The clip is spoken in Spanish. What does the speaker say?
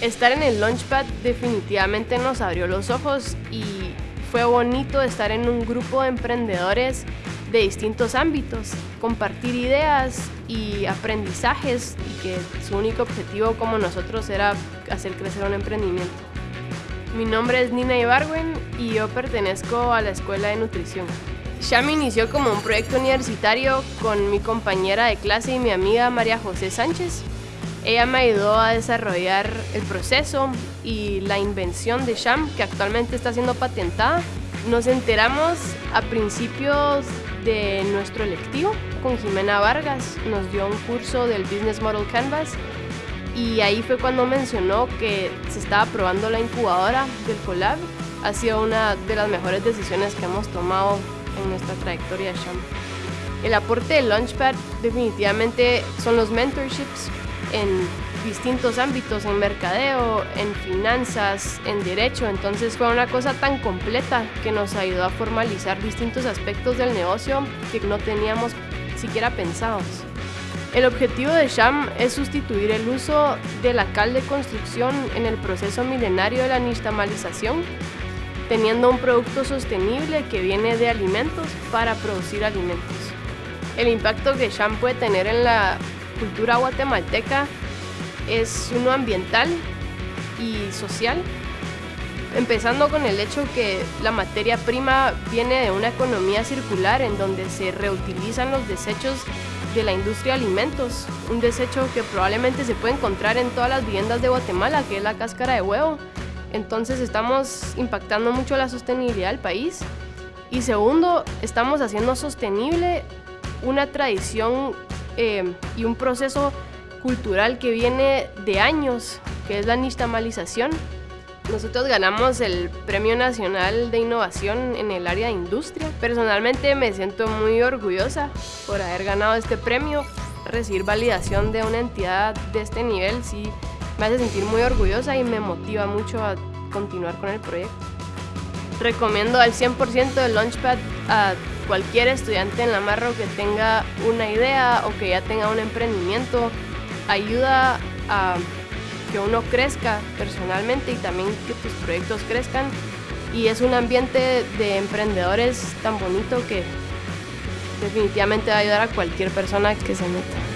Estar en el Launchpad definitivamente nos abrió los ojos y fue bonito estar en un grupo de emprendedores de distintos ámbitos, compartir ideas y aprendizajes y que su único objetivo como nosotros era hacer crecer un emprendimiento. Mi nombre es Nina Ibarwen y yo pertenezco a la Escuela de Nutrición. Sham inició como un proyecto universitario con mi compañera de clase y mi amiga María José Sánchez. Ella me ayudó a desarrollar el proceso y la invención de Sham, que actualmente está siendo patentada. Nos enteramos a principios de nuestro electivo con Jimena Vargas. Nos dio un curso del Business Model Canvas y ahí fue cuando mencionó que se estaba probando la incubadora del Colab. Ha sido una de las mejores decisiones que hemos tomado en nuestra trayectoria de Sham. El aporte de Launchpad definitivamente son los mentorships en distintos ámbitos, en mercadeo, en finanzas, en derecho. Entonces fue una cosa tan completa que nos ayudó a formalizar distintos aspectos del negocio que no teníamos siquiera pensados. El objetivo de Sham es sustituir el uso de la cal de construcción en el proceso milenario de la nixtamalización, teniendo un producto sostenible que viene de alimentos para producir alimentos. El impacto que Sham puede tener en la cultura guatemalteca es uno ambiental y social, empezando con el hecho que la materia prima viene de una economía circular en donde se reutilizan los desechos de la industria de alimentos, un desecho que probablemente se puede encontrar en todas las viviendas de Guatemala, que es la cáscara de huevo. Entonces estamos impactando mucho la sostenibilidad del país. Y segundo, estamos haciendo sostenible una tradición eh, y un proceso cultural que viene de años, que es la nixtamalización. Nosotros ganamos el Premio Nacional de Innovación en el área de industria. Personalmente me siento muy orgullosa por haber ganado este premio. Recibir validación de una entidad de este nivel sí me hace sentir muy orgullosa y me motiva mucho a continuar con el proyecto. Recomiendo al 100% el Launchpad a cualquier estudiante en la Marro que tenga una idea o que ya tenga un emprendimiento ayuda a que uno crezca personalmente y también que tus proyectos crezcan. Y es un ambiente de emprendedores tan bonito que definitivamente va a ayudar a cualquier persona que se meta.